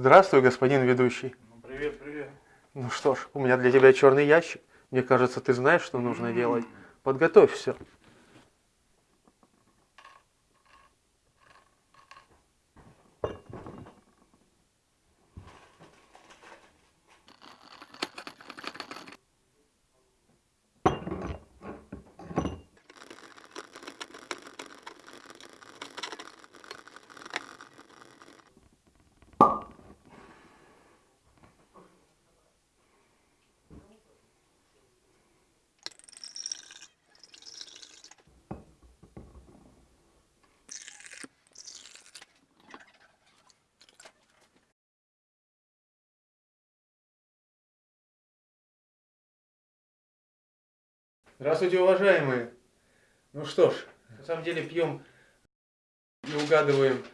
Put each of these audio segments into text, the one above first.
Здравствуй, господин ведущий. Ну, привет, привет. Ну что ж, у меня для тебя черный ящик. Мне кажется, ты знаешь, что нужно делать. Подготовь все. Здравствуйте, уважаемые. Ну что ж, на самом деле пьем и угадываем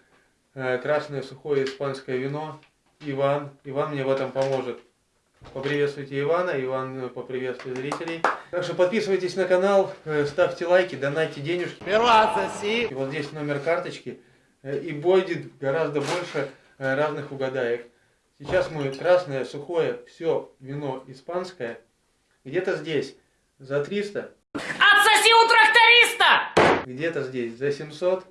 э, красное сухое испанское вино. Иван. Иван мне в этом поможет. Поприветствуйте Ивана, Иван э, поприветствует зрителей. Так что подписывайтесь на канал, э, ставьте лайки, донайте денежки. И вот здесь номер карточки. э, И будет гораздо больше э, разных угадаек. Сейчас мы красное, сухое, все вино испанское. Где-то здесь за 300, Отсоси у тракториста! где-то здесь за 700,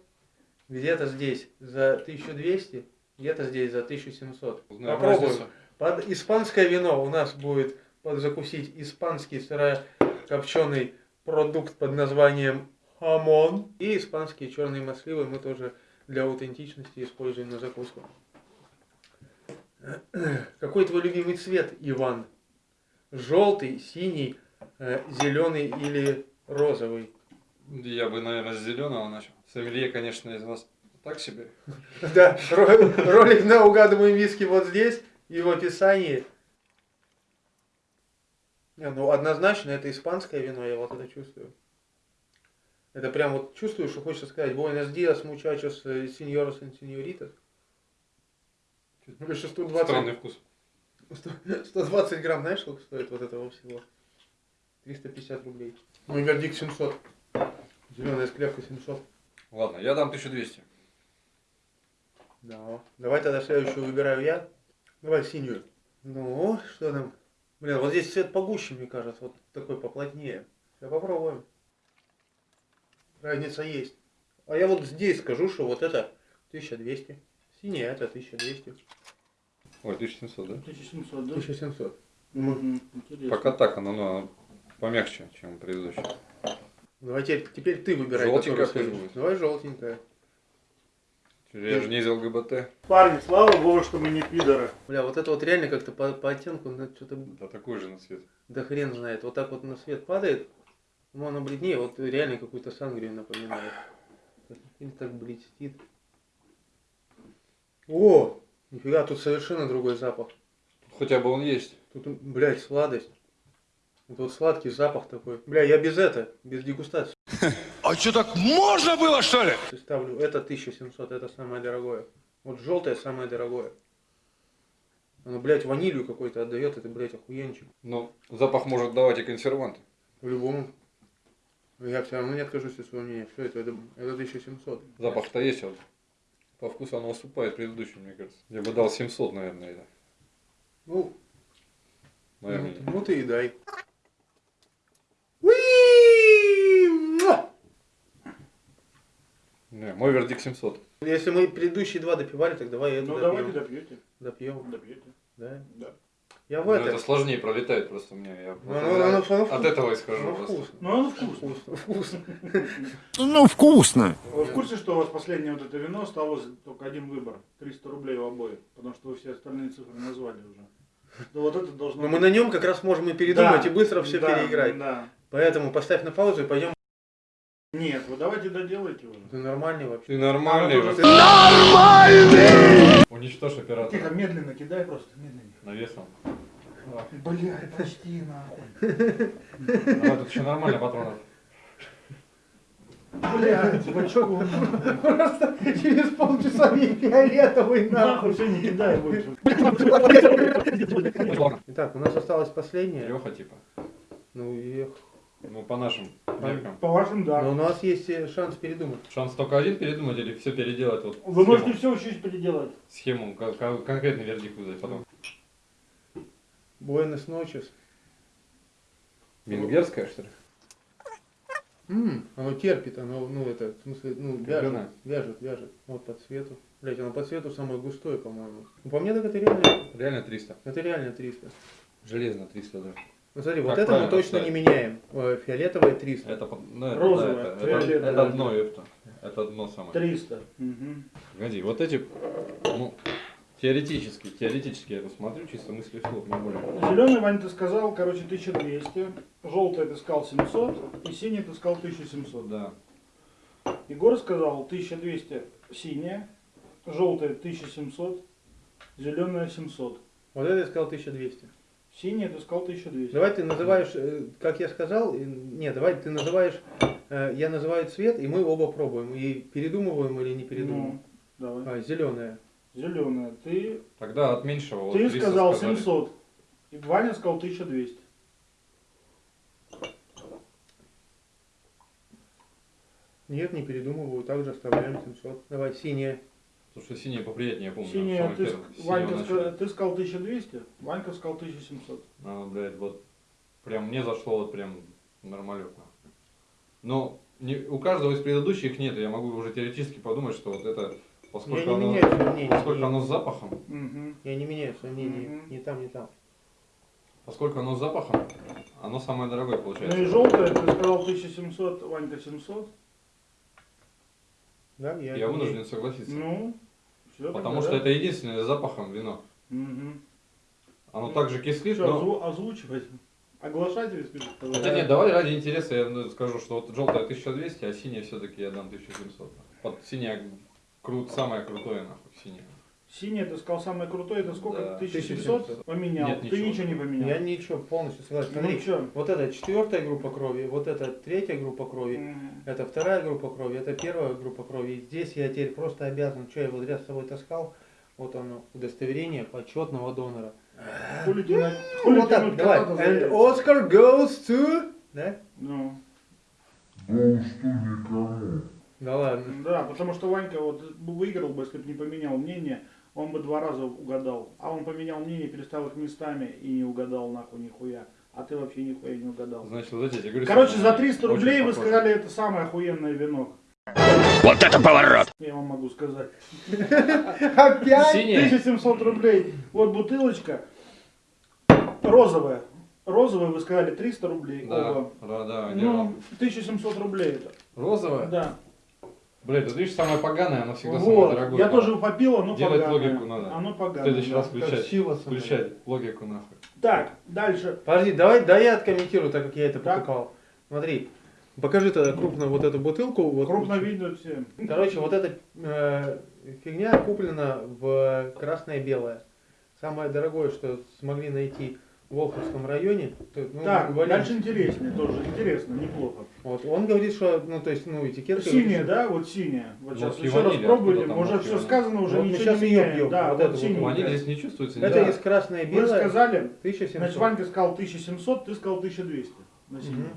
где-то здесь за 1200, где-то здесь за 1700. Узнаем Попробуем. разницу. Под испанское вино у нас будет подзакусить испанский сырокопченый продукт под названием хамон. И испанские черные масливы мы тоже для аутентичности используем на закуску. Какой твой любимый цвет, Иван? Желтый, синий, зеленый или розовый? Я бы, наверное, с зеленого начал. Сомелье, конечно, из вас так себе. Да, ро- ролик на угадываем виски вот здесь и в описании. Не, ну однозначно это испанское вино, я вот это чувствую. Это прям вот чувствую, что хочется сказать Buenos días, muchachos, señoros y señoritas. Конечно, 120, Странный вкус. 120 грамм, знаешь, сколько стоит вот этого всего? 350 рублей. Мой вердикт 700. Зеленая склепка 700. Ладно, я дам 1200. Да. Давай тогда следующую выбираю я. Давай синюю. Ну, что там? Блин, вот здесь цвет погуще, мне кажется. Вот такой поплотнее. Сейчас попробуем. Разница есть. А я вот здесь скажу, что вот это 1200. Синяя это 1200. Ой, 1700, да? 1700, да? 1700. Мгм, Интересно. Пока так, оно, оно помягче, чем предыдущее. Давай теперь, теперь ты выбирай. Желтенькая пусть будет. Давай желтенькая. Я же не из ЛГБТ. Парни, слава богу, что мы не пидоры. Бля, вот это вот реально как-то по, по оттенку ну, что-то Да такой же на цвет. да хрен знает. Вот так вот на свет падает. Ну, оно бледнее, вот реально какую-то сангрию напоминает. Или так блестит. О! Нифига, тут совершенно другой запах. Хотя бы он есть. Тут, блядь, сладость. Вот сладкий запах такой. Бля, я без это, без дегустации А что, так можно было, что ли? ставлю. Это 1700, это самое дорогое. Вот желтое самое дорогое. Оно, блядь, ванилью какой-то отдает, это, блядь, охуенчик. Но запах может давать и консерванты. По-любому. Но Я все равно не откажусь от своего мнения. Все это, это, это 1700. Запах-то есть, а вот по вкусу оно уступает предыдущему, мне кажется. Я бы дал 700, наверное, это. Ну, Мое ну, ну ты и дай. Мой вердикт 700. Если мы предыдущие два допивали, так давай это Ну допьем. давайте допьете. Допьем, Допьете. да? Да. Я в Ну, это. это сложнее пролетает просто у меня. Я Ну, вот ну, я ну, ну, от вкусно. этого исхожу Ну, просто. вкусно. Ну оно вкусно. Вкусно, вкусно. Ну, вкусно. Вы в курсе, что у вас последнее вот это вино осталось только один выбор? 300 рублей у обоих. Потому что вы все остальные цифры назвали уже. Да вот это должно Но мы на нем как раз можем и передумать, Да, и быстро все да, переиграть. Да. Поэтому поставь на паузу и пойдем. Нет, вы давайте доделайте уже. Ты нормальный вообще. Ты нормальный. А, вот. ты- Уничтожь оператора. Тихо, медленно кидай просто, медленно. Навесом. Блядь, почти нахуй. А тут еще нормально патронов. Блядь, бачку. Просто через полчаса мне фиолетовый Нахуй, все, не кидай больше. Итак, у нас осталось последнее. Леха типа. Ну и Ну, по нашим меркам. По вашим, да. Но у нас есть э, шанс передумать. Шанс только один передумать или все переделать вот Вы схему, можете все чуть переделать. схему, ко- ко- конкретный вердикт выдать потом. Буэнос ночес. Венгерская, что ли? М, оно терпит, оно, ну, это, в смысле, ну, вяжет, Говна. вяжет, вяжет. Вот по цвету. Блять, оно по цвету самое густое, по-моему. Ну, по мне так это реально, Реально 300. это реально 300. Железно 300, да. Ну, смотри, Как вот это мы точно ставить? не меняем. Э, Фиолетовое 300. Это, ну, это, Розовое, да, это, фиолетовое. это, это дно, это, это дно самое. 300. Мгм. Погоди, вот эти, ну, теоретически, теоретически я это смотрю, чисто мысли вслух, не более. Зеленый, Вань, ты сказал, короче, 1200. Желтый ты сказал 700. И синий ты сказал 1700. Да. Егор сказал 1200 синяя, желтая 1700, зеленая 700. Вот это я сказал 1200. Синяя ты сказал 1200. Давай ты называешь, э, как я сказал, нет, давай ты называешь, э, я называю цвет, и мы оба пробуем, и передумываем или не передумываем. Ну, давай. А, зеленая. Зеленая. Ты, Тогда от меньшего вот ты 300 сказал сказали. 700. И Ваня сказал 1200. Нет, не передумываю, также оставляем 700. Давай, синяя. Потому что синие поприятнее, я помню. Синяя, ты, ск- Ванька, ты сказал 1200, Ванька сказал 1700. А, блядь, вот прям мне зашло вот прям нормалютно. Но не, у каждого из предыдущих нет, я могу уже теоретически подумать, что вот это, Я поскольку, не оно, мнение. поскольку не- оно с запахом, Мгм. Я не меняю свое мнение. Мгм. Ни там, ни там. поскольку оно с запахом, оно самое дорогое Ну получается. и желтая, ты сказал 1700, Ванька 700. Да, я, Я вынужден согласиться. Ну, все потому что это единственное с запахом вино. Угу. Оно также кислит, Что, но... озву- озвучивать? Оглашать или спишешь? Хотя нет, давай ради интереса я ну, скажу, что вот желтая 1200, а синяя все-таки я дам 1700. Вот синяя крут, самое крутое нахуй, синяя. Синяя, ты сказал самое крутое, это сколько? Да. 1700? 1700. Поменял. Нет, ты ничего. ничего не поменял. Я ничего, полностью согласен. Ну Смотри, что? вот это четвертая группа крови, вот это третья группа крови, это вторая группа крови, это первая группа крови. И здесь я теперь просто обязан, что я вот ряд с собой таскал, вот оно, удостоверение почетного донора. Хули тянуть- хули Вот так, давай. And? Oscar goes to... Да? Ну, Да ладно. да, потому что Ванька вот выиграл бы, если бы не поменял мнение, он бы два раза угадал. А он поменял мнение, переставил их местами и не угадал нахуй нихуя. А ты вообще нихуя не угадал. Значит, вот эти, я говорю, Короче, за 300 очень рублей вы похоже. сказали, это самое охуенное вино. Вот это поворот! Я вам могу сказать. Опять? Синяя? 1700 рублей. Вот бутылочка. Розовая. Розовая, вы сказали, 300 рублей Да, да, да, Ну, 1700 рублей это. Розовая? Да. Блядь, вот видишь, самое поганое, оно всегда самое Вот. дорогое. Я тоже попил, оно Делать поганое. логику надо. Оно В поганое. следующий да. раз включать, сила включать логику нахуй. Так, дальше. Подожди, давай, да я откомментирую, так как я это Так. Смотри, покажи тогда крупно вот эту бутылку. Вот, Крупно видно все. Короче, вот эта э, фигня куплена в красное-белое. Самое дорогое, что смогли найти в Волховском районе. То- ну, Так, говорим- дальше интереснее тоже. Интересно, неплохо. Вот, он говорит, что, ну, то есть, ну, этикетка... Синяя, да? Вот синяя. Вот сейчас Нотки еще раз ванили, пробуйте. откуда там Уже все сказано, уже Вот мы ничего сейчас не меняем. пьем, Да, вот вот синяя. вот. Ваниль здесь не чувствуется. Это Да. из красное Вы белое. сказали, 1700. значит, Ванька сказал 1700, ты сказал 1200 на синюю.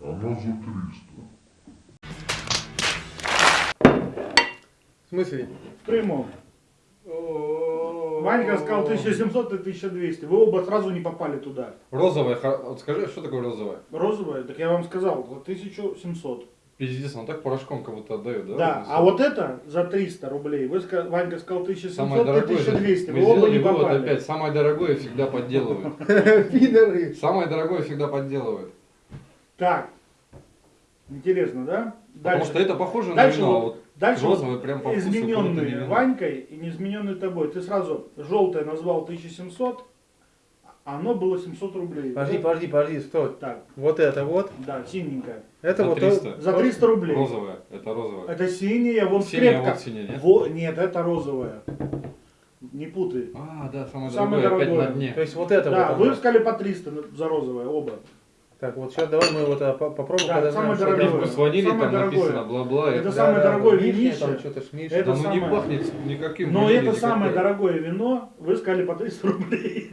Мгм. В смысле? В прямом. Ванька сказал 1700, ты 1200. Вы оба сразу не попали туда. Розовая, вот скажи, что такое розовая? Розовая, так я вам сказал, за 1700. Пиздец, он так порошком как будто отдает, да? Да, а вот это за 300 рублей. Вы, Ванька сказал Самое 1700, ты дорогое, 1200. мы Вы оба не сделали вывод попали. опять, самое дорогое всегда подделывают. Пидоры. Самое дорогое всегда подделывают. Так, интересно, да? Потому что это похоже на дальше вино, вот дальше розовое прям по вино. Ванькой и не измененные тобой. Ты сразу желтое назвал 1700, а оно было 700 рублей. Подожди, Да? подожди, подожди, стой. Так, Вот это вот. да, синенькая. Это За вот... 300. За 300 рублей. Розовое, это розовое. Это синяя, вон Синяя, скрепка. вот синяя, нет? Во- нет, это розовая. Не путай. А, да, самое, Самое дорогое, опять дорогое. на дне. То есть вот это Да, вот. вы оно. сказали по 300 за розовое, оба. Так, вот сейчас давай мы вот а, по- попробуем, Да, когда самое дорогое. Вкус ванили, Самое там дорогое. написано бла-бла. Это это- самое дорогое вишня, винище. там что-то. Это Да ну не самое- пахнет никаким Но это самое никакой. дорогое вино, вы сказали по 300 рублей.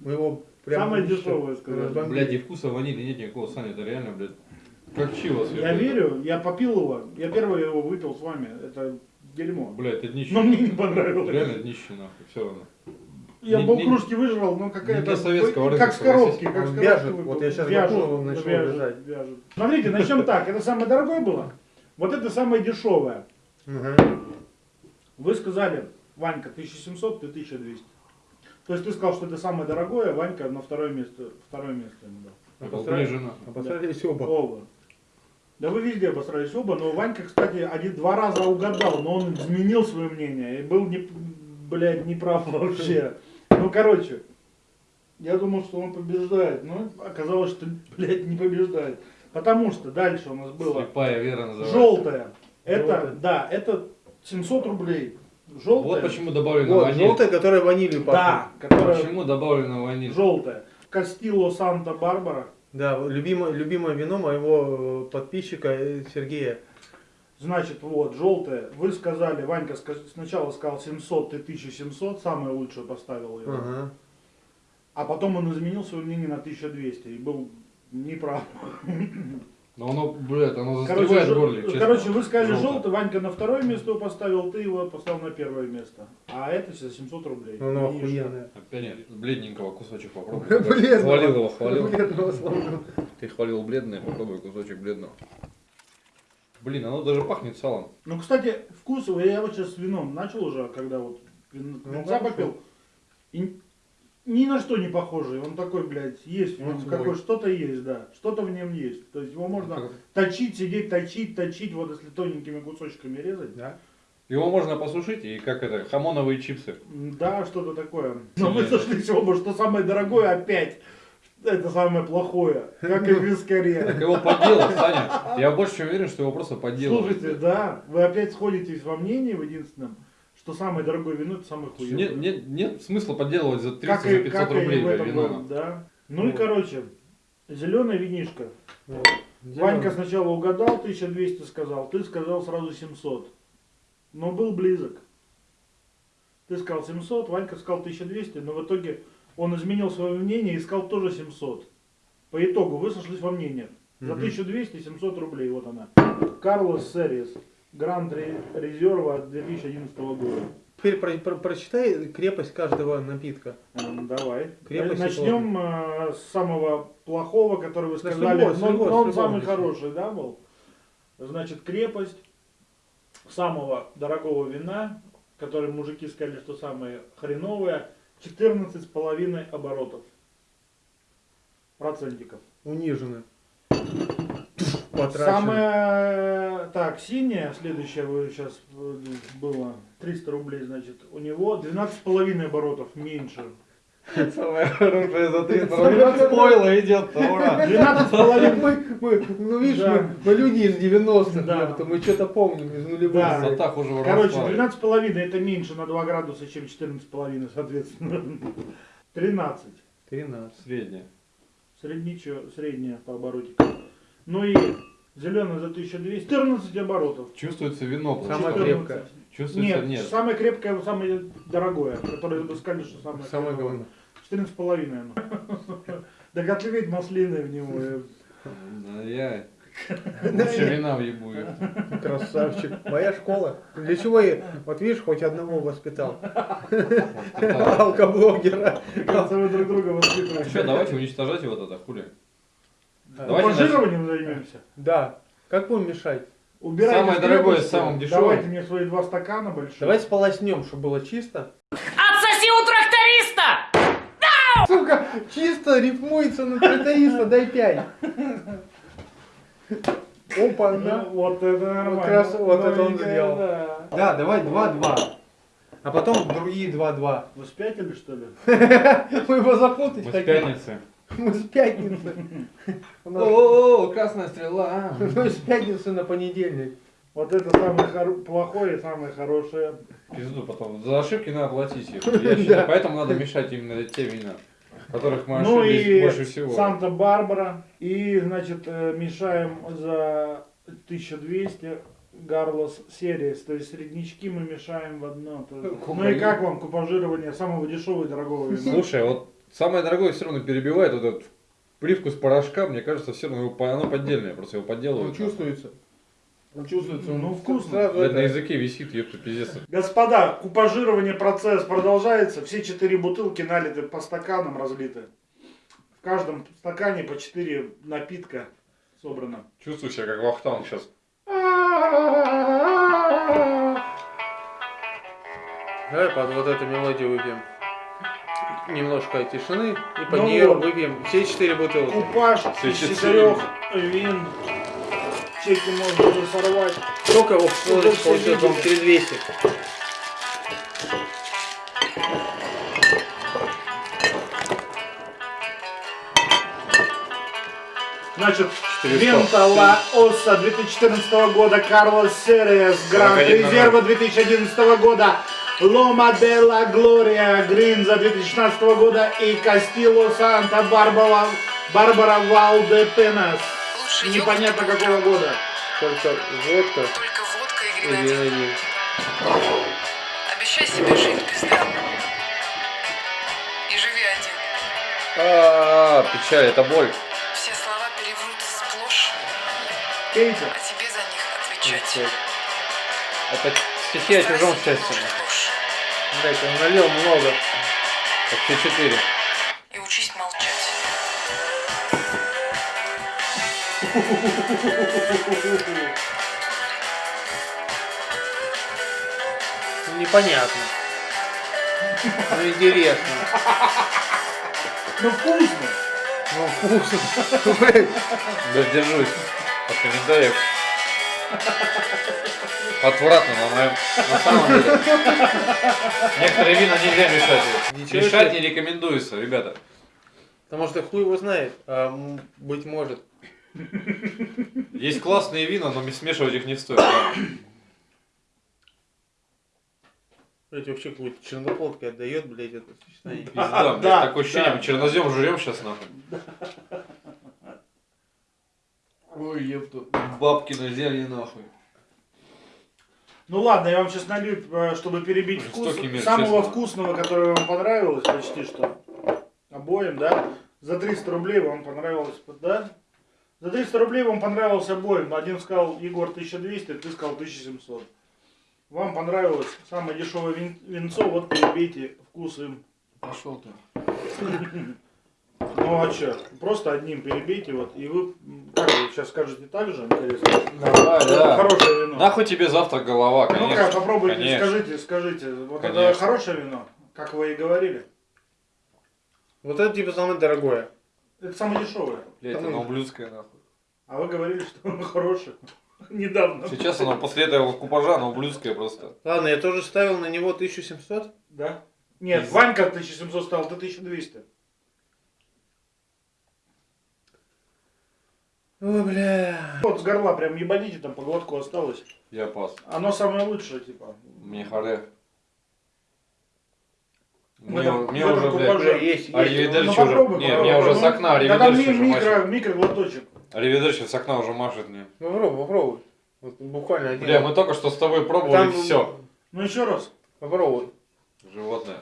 Мы его Прям Самое дешевое, сказали. Блядь, и вкуса ванили нет никакого, Саня, это реально, блядь, как чего Я верю, я попил его. Я первый его выпил с вами. Это дерьмо. Блядь, это днище. Но мне не понравилось. Реально днище, нахуй, все равно. Я Не- не- полкружки выжрал, но какая-то... советского рынка, Как с коробки, как с коробки вяжет. Вот я щас Вяжет, он начал вяжет, вязать. вяжет. Смотрите, начнем так. Это самое дорогое было. Вот это самое дешевое. Вы сказали, Ванька, 1700, ты 1200. То есть ты сказал, что это самое дорогое, Ванька на второе место, второе место ему дал. Это Обосрали- ближе, нахуй. Обосрались оба. Оба. Да вы везде обосрались оба, но Ванька, кстати, один, два раза угадал, но он изменил свое мнение и был, не, блядь, неправ вообще. Ну, короче, я думал, что он побеждает, но оказалось, что, блядь, не побеждает. Потому что дальше у нас было Слепая вера называется. желтое. Это, Желтое. да, это 700 рублей. Желтое. Вот почему добавлено Вот, ваниль. желтая, которая ванилью пахнет. Да, которое Почему добавлено ваниль? желтое. Кастило Санта-Барбара. Да, любимое, любимое вино моего э, подписчика э, Сергея. Значит, вот, желтое. Вы сказали, Ванька сначала сказал 700, ты 1700, самое лучшее поставил его. Ага. А потом он изменил свое мнение на 1200 и был неправ. Но оно, блядь, оно Короче, застревает в жел- горле, честно. короче, вы сказали Желтое. желтый, Ванька на второе место его поставил, ты его поставил на первое место. А это за 700 рублей. Ну, ну, И охуенное. Опять бледненького кусочек попробуй. Бледного. Хвалил его, хвалил. Бледного. Ты хвалил бледное, попробуй кусочек бледного. Блин, оно даже пахнет салом. Ну, кстати, вкус, его, я вот сейчас с вином начал уже, когда вот вин- Ну, винца попил. И ни на что не похожий. Он такой, блядь, есть, Он свой. какой что-то есть, да. Что-то в нем есть. То есть его можно Как- точить, сидеть, точить, точить, вот если тоненькими кусочками резать. Да. Его можно посушить и как это, хамоновые чипсы. Да, что-то такое. Но мы сошлись оба, что самое дорогое опять. Это самое плохое. Как и в Так вискаре. его подделать, Саня. Я больше чем уверен, что его просто подделали. Слушайте, да, вы опять сходитесь во мнении в единственном, что самое дорогое вино это самое хуевое. Нет, нет, нет смысла подделывать за 300 Как за и, 500 как и рублей этом вино. да. Ну и Вот. короче, зеленое винишко. Вот. Ванька сначала угадал, 1200 сказал, ты сказал сразу 700. Но был близок. Ты сказал 700, Ванька сказал 1200, но в итоге он изменил свое мнение и сказал тоже 700. По итогу вы сошлись во мнениях. За Мгм. 1200 700 рублей, вот она. Карлос Серис, Гранд Ре- Резерва 2011 года. Теперь про- про- прочитай крепость каждого напитка. Эм, Давай. Крепость и Начнем э, с самого плохого, который вы Да с сказали. любого, с но, любого, но с он любого самый начнем. хороший, да, был? Значит, крепость самого дорогого вина, который мужики сказали, что самое хреновое, 14 с половиной оборотов. Процентиков. Унижены. Потрачены. Самое, так, синяя, следующая вы сейчас было 300 рублей, значит, у него 12 с половиной оборотов меньше. Самое хорошее за 300 рублей. Спойлер идет, ура. 12 с половиной Мы, мы, ну видишь, Да. мы, мы люди из 90-х, Да. мы что-то помним из нулевых. Да. Красота хуже Короче, воровства. 12,5 это меньше на 2 градуса, чем 14,5, соответственно. 13. 13. Средняя. Средничо, средняя по оборотикам. Ну и зеленый за 1200. 14 оборотов. Чувствуется вино. Самое 14. крепкое. Чувствуется, Нет, нет. самое крепкое, самое дорогое, которое вы сказали, что самое Самое хреновое. говно. 14,5 оно. Так отливить маслины в него. Да я лучше вина въебу. её. Красавчик. Моя школа. Для чего я, вот видишь, хоть одного воспитал. Да. Алкоблогера. Кажется, вы друг друга воспитываете. Что, давайте уничтожать его тогда, хули. Давайте займемся. Да. Как будем мешать? Убирайте Самое дорогое с самым дешевым. Давайте мне свои два стакана большие. Давай сполоснем, чтобы было чисто. Отсоси у тракториста! Сука, чисто рифмуется на тракториста, дай пять. Опа, Ну, на. вот это нормально. Вот раз вот это он сделал. да. Да, давай 2-2. А потом другие 2-2. Вы спятили, что ли? Мы его запутать Мы с хотим. пятницы. Мы с пятницы. О, красная стрела. Мы с пятницы на понедельник. Вот это самое плохое и самое хорошее. Пизду потом. За ошибки надо платить. их. Поэтому надо мешать именно те вина, которых мы Ну ошиблись и больше всего. Санта-Барбара. И, значит, э, мешаем за 1200 Гарлос Серис. То есть среднячки мы мешаем в одно. Ну и как вам купажирование самого дешевого и дорогого вина? Слушай, вот самое дорогое все равно перебивает вот этот привкус порошка, мне кажется, все равно его оно поддельное, просто его Он подделывают. чувствуется. Он чувствуется. он Ну, вкусно. Сразу Блядь, на это- языке висит, ёпта, пиздец. Господа, купажирование процесс продолжается. Все четыре бутылки налиты по стаканам разлиты. В каждом стакане по четыре напитка собрано. Чувствую себя как Вахтанг сейчас. Давай под вот эту мелодию выпьем. Немножко тишины и под Ну нее вот. выпьем все четыре бутылки. Купаж Все из четыре. четырех вин. Чеки можно уже сорвать. Сколько его получилось? все Получилось, по-моему, 3200. Значит, 400. Вента Ла Оса 2014 года, Карлос Серес, Гранд 41 Резерва 2011 года, Лома де ла Глория Гринза 2016 года и Кастило Санта Барбара, Барбара Валде Пенас. Непонятно какого года. Только водка Только водка и гренадин. Обещай себе жить без драм. И живи один. А, печаль, это боль. Все слова переврут сплошь, Кейти. а тебе за них отвечать. Это стихи о чужом счастье. Блять, он налил много. Так все четыре. И учись молчать. Ну, непонятно. Ну, интересно. Ну вкусно. Ну, вкусно. Воздержусь от комментариев. Отвратно, на моем... На самом деле. Некоторые вина нельзя мешать. Ничего Мешать себе. не рекомендуется, ребята. Потому что хуй его знает. А, быть может. Есть классные вина, но смешивать их не стоит. Блять, вообще какой-то черноплодкой отдает, блять, это сочетание. Пизда, блядь, Да, такое ощущение, да. мы чернозем жрем сейчас нахуй. Ой, епту. Бабки на зелье нахуй. Ну ладно, я вам сейчас налью, э, чтобы перебить вкус. Мир, Самого честно. вкусного, который вам понравилось почти что. Обоим, да? За 300 рублей вам понравилось, да? За 300 рублей вам понравился обоим. Один сказал, Егор, 1200, ты сказал 1700. Вам понравилось самое дешевое вин- винцо, вот перебейте вкус им. Пошел ты. Ну а что? Просто одним перебейте, вот, и вы, как вы сейчас скажете так же, интересно? Давай, Это Хорошее вино. Нахуй тебе завтра голова, Ну-ка, конечно. попробуйте, конечно. скажите, скажите. Вот это Конечно. хорошее вино, как вы и говорили. Вот это типа самое дорогое. Это самое дешевое. Блять, оно ублюдское нахуй. А вы говорили, что оно хорошее. Недавно. Сейчас оно после этого купажа, оно ублюдское просто. Ладно, я тоже ставил на него 1700. Да? Нет, Ванька 1700 стал, ты 1200. Ой, бля. Вот с горла прям ебаните, там по глотку осталось. Я пас. Оно самое лучшее, типа. Мне харе. В Мне, этом- мне уже, блядь, есть, есть. Аривидерчи Ну, уже. попробуй, Не, меня уже с Ну, окна Да там аривидерчи ми- уже микро, машет. микроглоточек. Аривидерчи с окна уже машет мне. Ну, попробуй, попробуй. Вот буквально один. Бля, мы только что с тобой пробовали Там- все. Ну еще раз. Попробуй. Животное.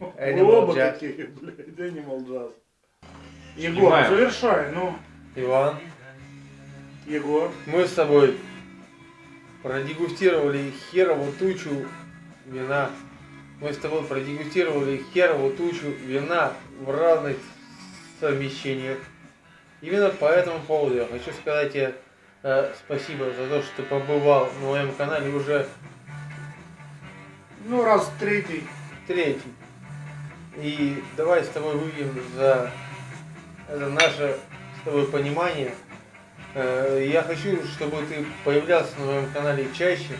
Animal оба Jazz. такие, блядь, Animal Jazz. Егор, завершай, ну. Иван, Егор. мы с тобой продегустировали херову тучу вина. Мы с тобой продегустировали херову тучу вина в разных совмещениях. Именно по этому поводу я хочу сказать тебе э, спасибо за то, что ты побывал на моем канале уже Ну, раз третий. третий. И давай с тобой выпьем за это наше понимание. Э, Я хочу, чтобы ты появлялся на моем канале чаще.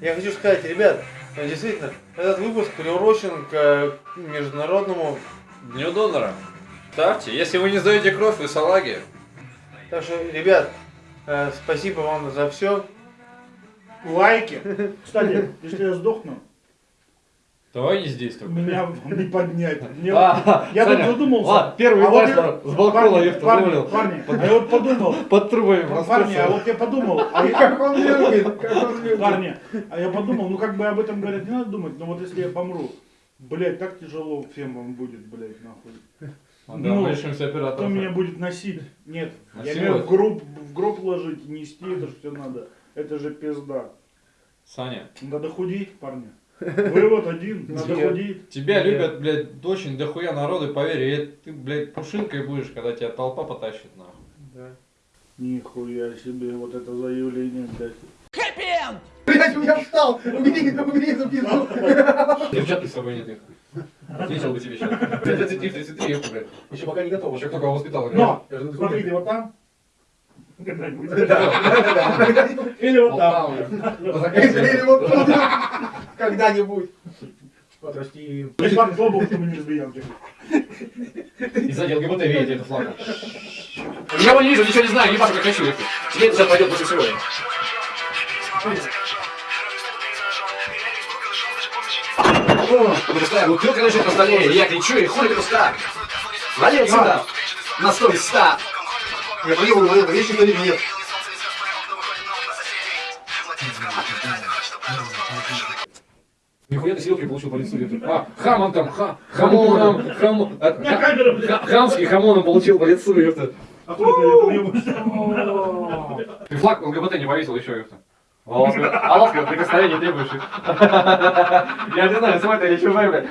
Я хочу сказать, ребят, действительно, этот выпуск приурочен к э, международному. Дню донора. Ставьте. Если вы не сдаете кровь, вы салаги. Так что, ребят, э, спасибо вам за все. Лайки. Кстати, если я сдохну, Давай не здесь только. меня не поднять. Мне А, Я тут задумался. ладно, первый А вот я- с балкона парни, я парни, вывалил. парни, а я вот подумал, Под трубами парни, а вот я подумал, а я- Как он любит, как он любит. парни, а я подумал, ну как бы об этом говорят, не надо думать, но вот если я помру, Блять, так тяжело фемам будет, блять, нахуй. А, да, Ну. Кто меня будет носить? Нет, я Носилось? имею в гроб, в гроб ложить, нести это что надо. Это же пизда. Саня, Надо худеть, парни. Вы вот один, надо худеть. тебя Нет. любят, блядь, очень дохуя народу, поверь, и ты, блядь, пушинкой будешь, когда тебя толпа потащит, нахуй. Да. Нихуя себе, вот это заявление, блядь. Блять, у меня встал! Убери, убери эту пизду! Девчатки с собой нет их. Ответил бы тебе сейчас. 33, 33, блядь. Еще пока не готово. Еще только воспитал. Но, Я смотрите, вот там. Когда-нибудь. Или вот там. там, Или вот тут. Когда-нибудь. Подрасти. Ебать, слабо, что мы не разбьем. И сзади ЛГБТ видите это флаг. Я его не вижу, ничего не знаю, ебашу как хочу. Тебе это сейчас пойдет лучше всего. Пустая бутылка лежит на столе, я кричу, и хули пуста. Вали отсюда, на стой, ста. Я понял, говорил, есть что или нет. Нихуя ты селки получил по лицу. Виктор. А, хам он там, ха, хамоном, хам, ха- хамский хамоном получил по лицу, Виктор. А уебусь. Ты флаг ЛГБТ не повесил еще, Виктор. А ласковое, а ласковое прикосновение требуешь. Я не знаю, смотри, я еще блядь.